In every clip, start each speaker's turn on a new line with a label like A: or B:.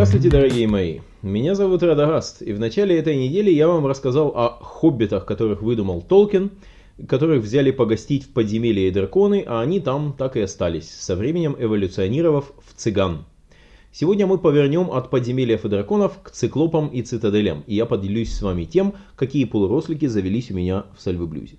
A: Здравствуйте, дорогие мои! Меня зовут Радагаст, и в начале этой недели я вам рассказал о хоббитах, которых выдумал Толкин, которых взяли погостить в подземелье и драконы, а они там так и остались, со временем эволюционировав в цыган. Сегодня мы повернем от подземелья и драконов к циклопам и цитаделям, и я поделюсь с вами тем, какие полурослики завелись у меня в Сальвы-Блюзе.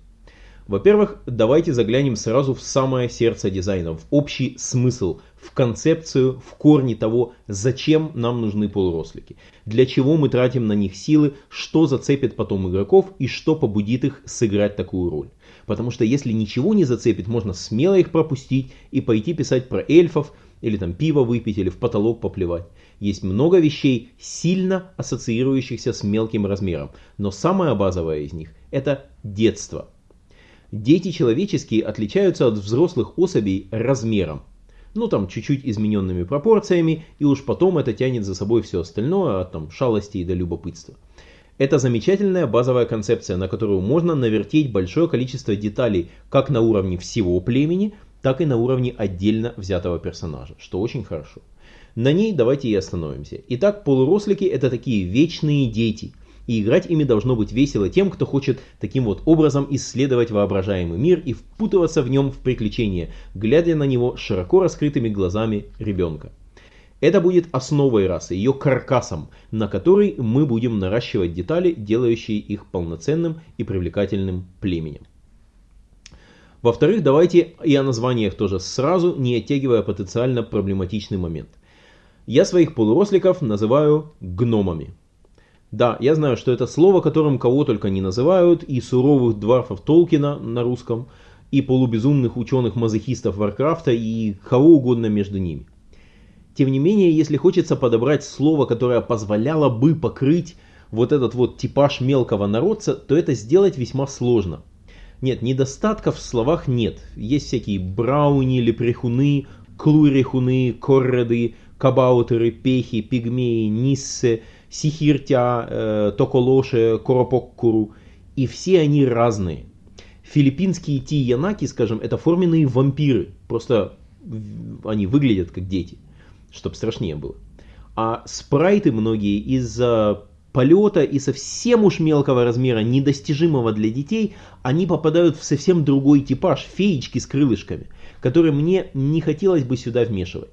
A: Во-первых, давайте заглянем сразу в самое сердце дизайна, в общий смысл, в концепцию, в корни того, зачем нам нужны полурослики, для чего мы тратим на них силы, что зацепит потом игроков и что побудит их сыграть такую роль. Потому что если ничего не зацепит, можно смело их пропустить и пойти писать про эльфов, или там пиво выпить, или в потолок поплевать. Есть много вещей, сильно ассоциирующихся с мелким размером, но самая базовая из них – это детство. Дети человеческие отличаются от взрослых особей размером. Ну там чуть-чуть измененными пропорциями, и уж потом это тянет за собой все остальное, от там шалости до любопытства. Это замечательная базовая концепция, на которую можно навертеть большое количество деталей как на уровне всего племени, так и на уровне отдельно взятого персонажа, что очень хорошо. На ней давайте и остановимся. Итак, полурослики это такие вечные дети – и играть ими должно быть весело тем, кто хочет таким вот образом исследовать воображаемый мир и впутываться в нем в приключения, глядя на него широко раскрытыми глазами ребенка. Это будет основой расы, ее каркасом, на который мы будем наращивать детали, делающие их полноценным и привлекательным племенем. Во-вторых, давайте и о названиях тоже сразу, не оттягивая потенциально проблематичный момент. Я своих полуросликов называю гномами. Да, я знаю, что это слово, которым кого только не называют, и суровых дварфов Толкина на русском, и полубезумных ученых-мазохистов Варкрафта, и кого угодно между ними. Тем не менее, если хочется подобрать слово, которое позволяло бы покрыть вот этот вот типаж мелкого народца, то это сделать весьма сложно. Нет, недостатков в словах нет. Есть всякие брауни, лепрехуны, клурихуны, корреды, кабаутеры, пехи, пигмеи, ниссы, сихиртя, э, токолоше, коропоккуру. И все они разные. Филиппинские тиянаки, скажем, это форменные вампиры. Просто они выглядят как дети, чтобы страшнее было. А спрайты многие из-за полета и совсем уж мелкого размера, недостижимого для детей, они попадают в совсем другой типаж, феечки с крылышками, которые мне не хотелось бы сюда вмешивать.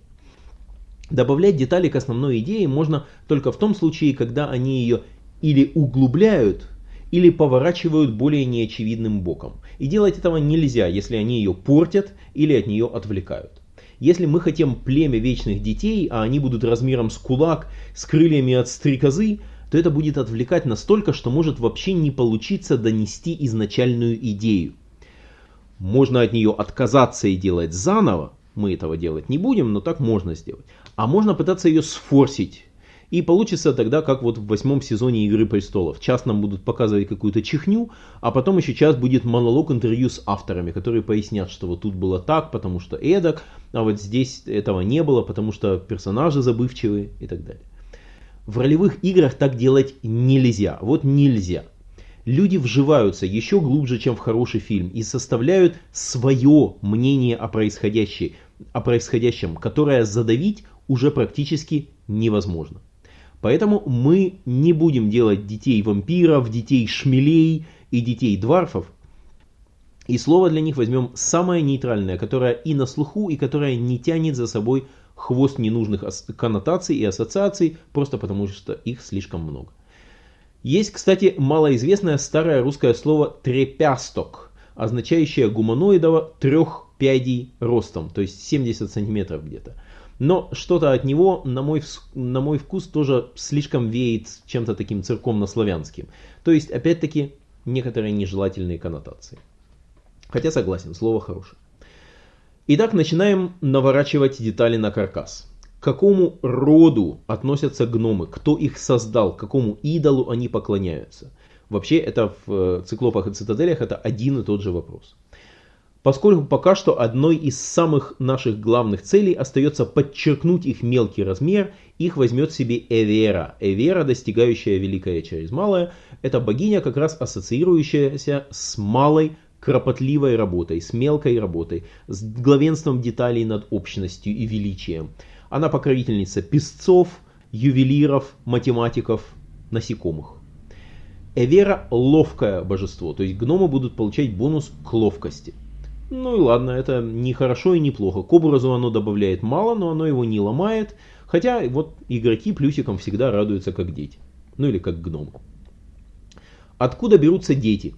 A: Добавлять детали к основной идее можно только в том случае, когда они ее или углубляют, или поворачивают более неочевидным боком. И делать этого нельзя, если они ее портят или от нее отвлекают. Если мы хотим племя вечных детей, а они будут размером с кулак, с крыльями от стрекозы, то это будет отвлекать настолько, что может вообще не получиться донести изначальную идею. Можно от нее отказаться и делать заново, мы этого делать не будем, но так можно сделать. А можно пытаться ее сфорсить. И получится тогда, как вот в восьмом сезоне Игры Престолов. Час нам будут показывать какую-то чихню, а потом еще час будет монолог интервью с авторами, которые пояснят, что вот тут было так, потому что эдак, а вот здесь этого не было, потому что персонажи забывчивые и так далее. В ролевых играх так делать нельзя. Вот нельзя. Люди вживаются еще глубже, чем в хороший фильм и составляют свое мнение о происходящем, о происходящем, которое задавить уже практически невозможно. Поэтому мы не будем делать детей вампиров, детей шмелей и детей дварфов. И слово для них возьмем самое нейтральное, которое и на слуху, и которое не тянет за собой хвост ненужных коннотаций и ассоциаций, просто потому что их слишком много. Есть, кстати, малоизвестное старое русское слово «трепясток», означающее гуманоидова трех пядей ростом, то есть 70 сантиметров где-то. Но что-то от него, на мой, на мой вкус, тоже слишком веет чем-то таким церковно-славянским. То есть, опять-таки, некоторые нежелательные коннотации. Хотя согласен, слово хорошее. Итак, начинаем наворачивать детали на каркас. К какому роду относятся гномы? Кто их создал? Какому идолу они поклоняются? Вообще, это в э, циклопах и цитаделях это один и тот же вопрос. Поскольку пока что одной из самых наших главных целей остается подчеркнуть их мелкий размер, их возьмет себе Эвера. Эвера, достигающая великое через малое, это богиня, как раз ассоциирующаяся с малой кропотливой работой, с мелкой работой, с главенством деталей над общностью и величием. Она покровительница песцов, ювелиров, математиков, насекомых. Эвера – ловкое божество, то есть гномы будут получать бонус к ловкости. Ну и ладно, это не хорошо и не плохо. К образу оно добавляет мало, но оно его не ломает. Хотя вот игроки плюсиком всегда радуются как дети. Ну или как гномы. Откуда берутся дети?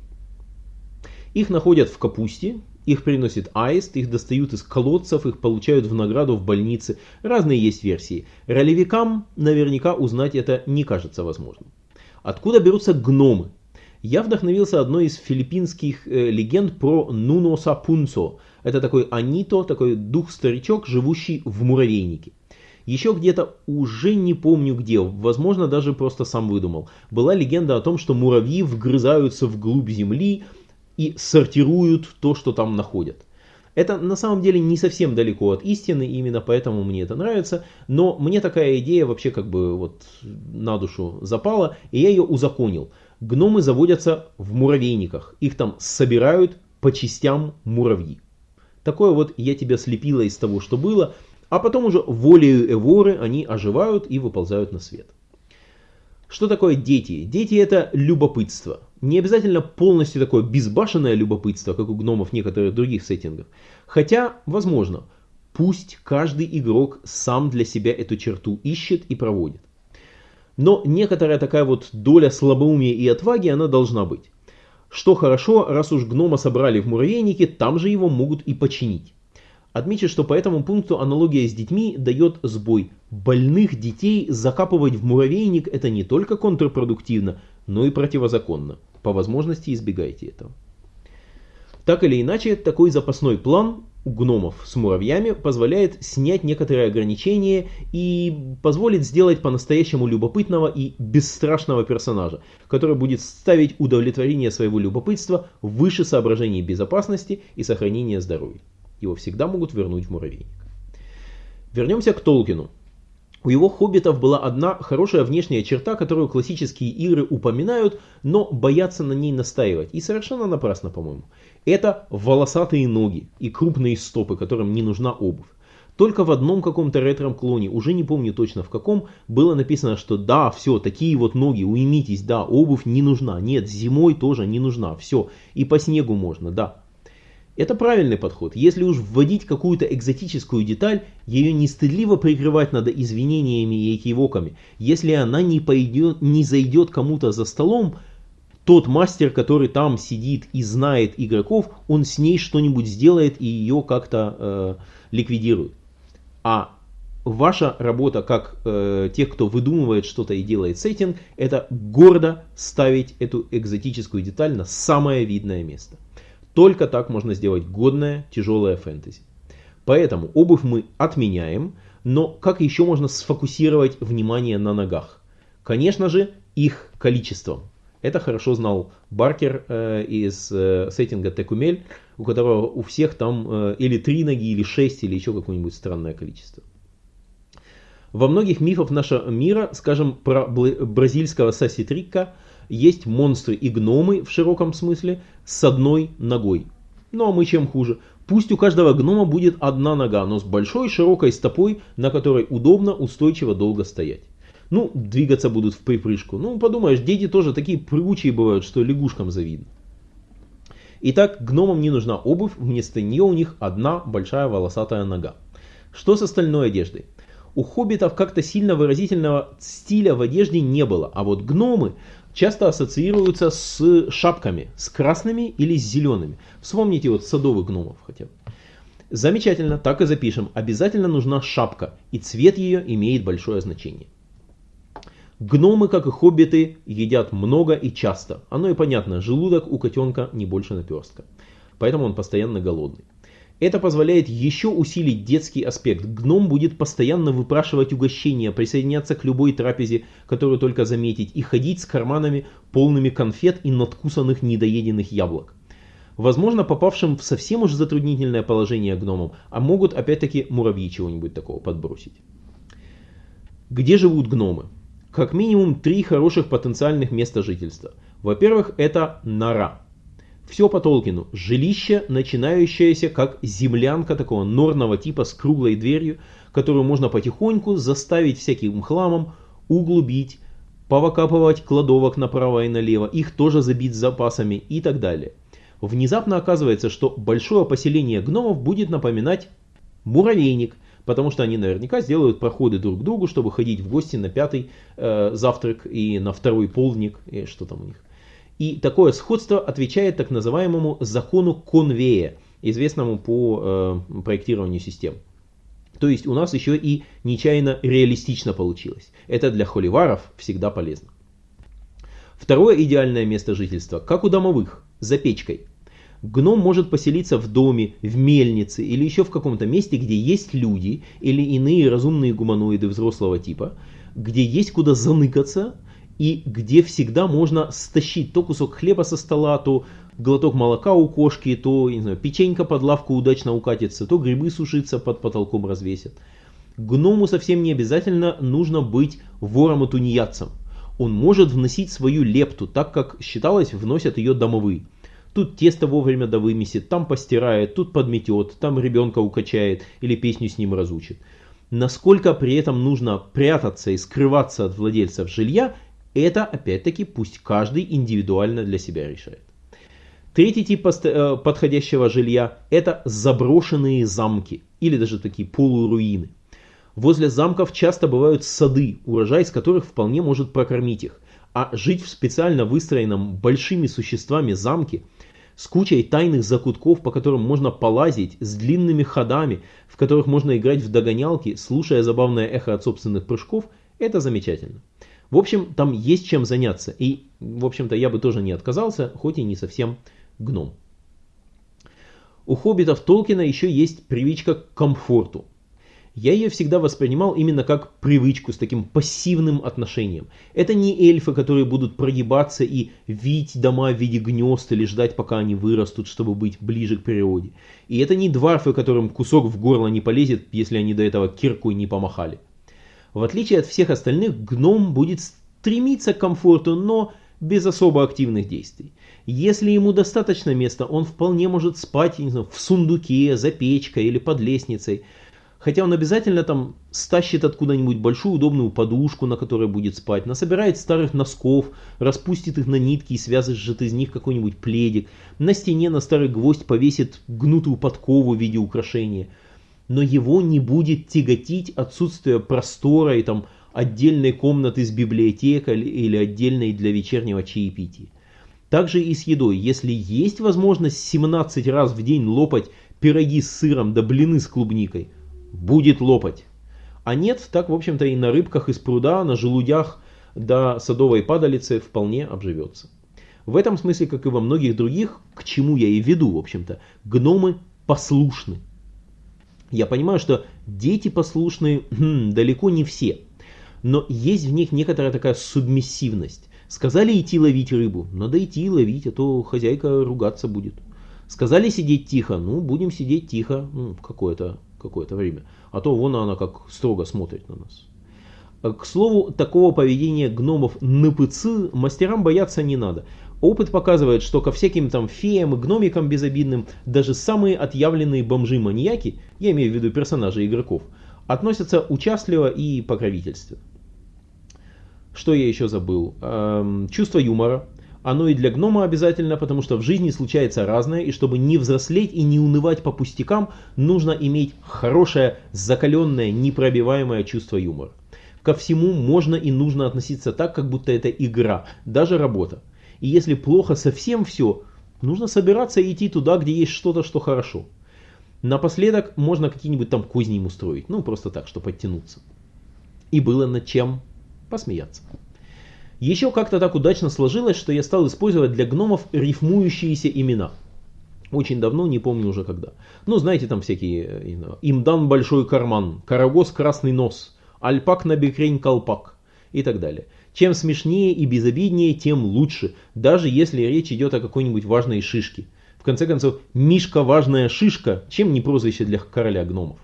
A: Их находят в капусте, их приносит аист, их достают из колодцев, их получают в награду в больнице. Разные есть версии. Ролевикам наверняка узнать это не кажется возможным. Откуда берутся гномы? Я вдохновился одной из филиппинских э, легенд про Нуно Сапунцо. Это такой Анито, такой дух-старичок, живущий в муравейнике. Еще где-то, уже не помню где, возможно даже просто сам выдумал, была легенда о том, что муравьи вгрызаются вглубь земли и сортируют то, что там находят. Это на самом деле не совсем далеко от истины, именно поэтому мне это нравится, но мне такая идея вообще как бы вот на душу запала, и я ее узаконил. Гномы заводятся в муравейниках, их там собирают по частям муравьи. Такое вот я тебя слепила из того, что было, а потом уже волею Эворы они оживают и выползают на свет. Что такое дети? Дети это любопытство. Не обязательно полностью такое безбашенное любопытство, как у гномов некоторых других сеттингов. Хотя, возможно, пусть каждый игрок сам для себя эту черту ищет и проводит. Но некоторая такая вот доля слабоумия и отваги она должна быть. Что хорошо, раз уж гнома собрали в муравейнике, там же его могут и починить. Отмечу, что по этому пункту аналогия с детьми дает сбой. Больных детей закапывать в муравейник это не только контрпродуктивно, но и противозаконно. По возможности избегайте этого. Так или иначе, такой запасной план у гномов с муравьями позволяет снять некоторые ограничения и позволит сделать по-настоящему любопытного и бесстрашного персонажа, который будет ставить удовлетворение своего любопытства выше соображений безопасности и сохранения здоровья его всегда могут вернуть в муравейник. Вернемся к Толкину. У его хоббитов была одна хорошая внешняя черта, которую классические игры упоминают, но боятся на ней настаивать. И совершенно напрасно, по-моему. Это волосатые ноги и крупные стопы, которым не нужна обувь. Только в одном каком-то ретром клоне, уже не помню точно в каком, было написано, что да, все, такие вот ноги, уймитесь, да, обувь не нужна. Нет, зимой тоже не нужна, все. И по снегу можно, да. Это правильный подход. Если уж вводить какую-то экзотическую деталь, ее не стыдливо прикрывать надо извинениями и экивоками. Если она не, пойдет, не зайдет кому-то за столом, тот мастер, который там сидит и знает игроков, он с ней что-нибудь сделает и ее как-то э, ликвидирует. А ваша работа как э, тех, кто выдумывает что-то и делает сеттинг, это гордо ставить эту экзотическую деталь на самое видное место. Только так можно сделать годное, тяжелое фэнтези. Поэтому обувь мы отменяем, но как еще можно сфокусировать внимание на ногах? Конечно же, их количеством. Это хорошо знал Баркер э, из э, сеттинга Текумель, у которого у всех там э, или три ноги, или шесть, или еще какое-нибудь странное количество. Во многих мифах нашего мира, скажем, про бразильского Саситрика, есть монстры и гномы в широком смысле с одной ногой. Ну а мы чем хуже? Пусть у каждого гнома будет одна нога, но с большой широкой стопой, на которой удобно, устойчиво долго стоять. Ну, двигаться будут в припрыжку. Ну, подумаешь, дети тоже такие прыгучие бывают, что лягушкам завидно. Итак, гномам не нужна обувь, вместо нее у них одна большая волосатая нога. Что с остальной одеждой? У хоббитов как-то сильно выразительного стиля в одежде не было, а вот гномы часто ассоциируются с шапками, с красными или с зелеными. Вспомните вот садовых гномов хотя бы. Замечательно, так и запишем. Обязательно нужна шапка, и цвет ее имеет большое значение. Гномы, как и хоббиты, едят много и часто. Оно и понятно, желудок у котенка не больше наперстка. Поэтому он постоянно голодный. Это позволяет еще усилить детский аспект. Гном будет постоянно выпрашивать угощения, присоединяться к любой трапезе, которую только заметить, и ходить с карманами полными конфет и надкусанных недоеденных яблок. Возможно, попавшим в совсем уж затруднительное положение гномам, а могут опять-таки муравьи чего-нибудь такого подбросить. Где живут гномы? Как минимум три хороших потенциальных места жительства. Во-первых, это нора. Все по Толкину. Жилище, начинающееся как землянка такого норного типа с круглой дверью, которую можно потихоньку заставить всяким хламом углубить, повыкапывать кладовок направо и налево, их тоже забить запасами и так далее. Внезапно оказывается, что большое поселение гномов будет напоминать муравейник, потому что они наверняка сделают проходы друг к другу, чтобы ходить в гости на пятый э, завтрак и на второй полдник, и что там у них. И такое сходство отвечает так называемому закону конвея, известному по э, проектированию систем. То есть у нас еще и нечаянно реалистично получилось. Это для холиваров всегда полезно. Второе идеальное место жительства, как у домовых, за печкой. Гном может поселиться в доме, в мельнице или еще в каком-то месте, где есть люди или иные разумные гуманоиды взрослого типа, где есть куда заныкаться и где всегда можно стащить то кусок хлеба со стола, то глоток молока у кошки, то не знаю, печенька под лавку удачно укатится, то грибы сушиться под потолком развесят. Гному совсем не обязательно нужно быть вором и тунеядцем. Он может вносить свою лепту, так как считалось вносят ее домовые. Тут тесто вовремя да вымесит, там постирает, тут подметет, там ребенка укачает или песню с ним разучит. Насколько при этом нужно прятаться и скрываться от владельцев жилья, это опять-таки пусть каждый индивидуально для себя решает. Третий тип э, подходящего жилья – это заброшенные замки или даже такие полуруины. Возле замков часто бывают сады, урожай из которых вполне может прокормить их. А жить в специально выстроенном большими существами замке с кучей тайных закутков, по которым можно полазить, с длинными ходами, в которых можно играть в догонялки, слушая забавное эхо от собственных прыжков, это замечательно. В общем, там есть чем заняться. И, в общем-то, я бы тоже не отказался, хоть и не совсем гном. У хоббитов Толкина еще есть привычка к комфорту. Я ее всегда воспринимал именно как привычку с таким пассивным отношением. Это не эльфы, которые будут прогибаться и вить дома в виде гнезд или ждать, пока они вырастут, чтобы быть ближе к природе. И это не дварфы, которым кусок в горло не полезет, если они до этого киркой не помахали. В отличие от всех остальных, гном будет стремиться к комфорту, но без особо активных действий. Если ему достаточно места, он вполне может спать не знаю, в сундуке, за печкой или под лестницей. Хотя он обязательно там стащит откуда-нибудь большую удобную подушку, на которой будет спать, насобирает старых носков, распустит их на нитки и свяжет из них какой-нибудь пледик, на стене на старый гвоздь повесит гнутую подкову в виде украшения – но его не будет тяготить отсутствие простора и там отдельной комнаты с библиотекой или отдельной для вечернего чаепития. Также и с едой. Если есть возможность 17 раз в день лопать пироги с сыром да блины с клубникой, будет лопать. А нет, так в общем-то и на рыбках из пруда, на желудях до садовой падалицы вполне обживется. В этом смысле, как и во многих других, к чему я и веду, в общем-то, гномы послушны. Я понимаю, что дети послушные хм, далеко не все, но есть в них некоторая такая субмиссивность. Сказали идти ловить рыбу, надо идти ловить, а то хозяйка ругаться будет. Сказали сидеть тихо, ну будем сидеть тихо ну, какое-то какое время, а то вон она как строго смотрит на нас. К слову, такого поведения гномов НПЦ мастерам бояться не надо. Опыт показывает, что ко всяким там феям и гномикам безобидным даже самые отъявленные бомжи-маньяки, я имею в виду персонажей игроков, относятся участливо и покровительственно. Что я еще забыл? Эм, чувство юмора. Оно и для гнома обязательно, потому что в жизни случается разное, и чтобы не взрослеть и не унывать по пустякам, нужно иметь хорошее, закаленное, непробиваемое чувство юмора. Ко всему можно и нужно относиться так, как будто это игра, даже работа. И если плохо совсем все, нужно собираться и идти туда, где есть что-то, что хорошо. Напоследок можно какие-нибудь там кузни им устроить. Ну, просто так, чтобы подтянуться. И было над чем посмеяться. Еще как-то так удачно сложилось, что я стал использовать для гномов рифмующиеся имена. Очень давно, не помню уже когда. Ну, знаете, там всякие, э, им дан большой карман, карагос красный нос, альпак на бекрень колпак и так далее. Чем смешнее и безобиднее, тем лучше, даже если речь идет о какой-нибудь важной шишке. В конце концов, Мишка важная шишка, чем не прозвище для короля гномов.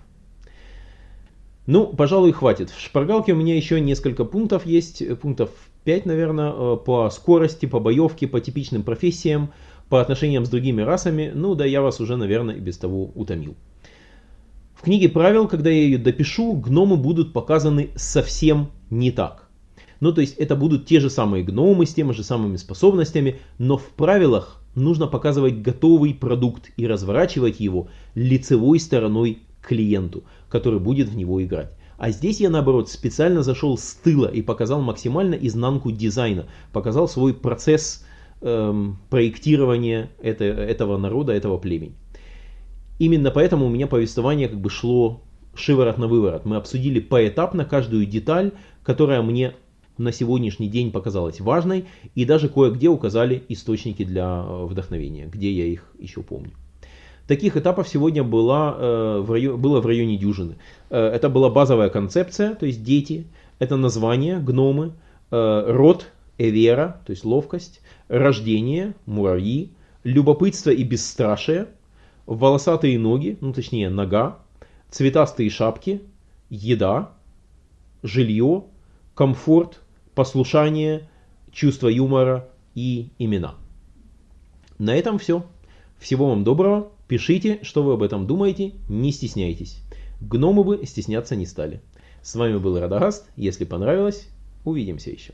A: Ну, пожалуй, хватит. В шпаргалке у меня еще несколько пунктов есть, пунктов 5, наверное, э, по скорости, по боевке, по типичным профессиям, по отношениям с другими расами. Ну, да я вас уже, наверное, и без того утомил. В книге правил, когда я ее допишу, гномы будут показаны совсем не так. Ну, то есть это будут те же самые гномы с теми же самыми способностями, но в правилах нужно показывать готовый продукт и разворачивать его лицевой стороной клиенту, который будет в него играть. А здесь я наоборот специально зашел с тыла и показал максимально изнанку дизайна, показал свой процесс эм, проектирования это, этого народа, этого племени. Именно поэтому у меня повествование как бы шло шиворот на выворот. Мы обсудили поэтапно каждую деталь, которая мне на сегодняшний день показалась важной, и даже кое-где указали источники для э, вдохновения, где я их еще помню. Таких этапов сегодня было, э, в районе, было в районе дюжины. Э, это была базовая концепция, то есть дети, это название, гномы, род, эвера, то есть ловкость, рождение, муравьи, любопытство и бесстрашие, волосатые ноги, ну точнее нога, цветастые шапки, еда, жилье, комфорт, послушание, чувство юмора и имена. На этом все. Всего вам доброго. Пишите, что вы об этом думаете, не стесняйтесь. Гномы бы стесняться не стали. С вами был Радагаст. Если понравилось, увидимся еще.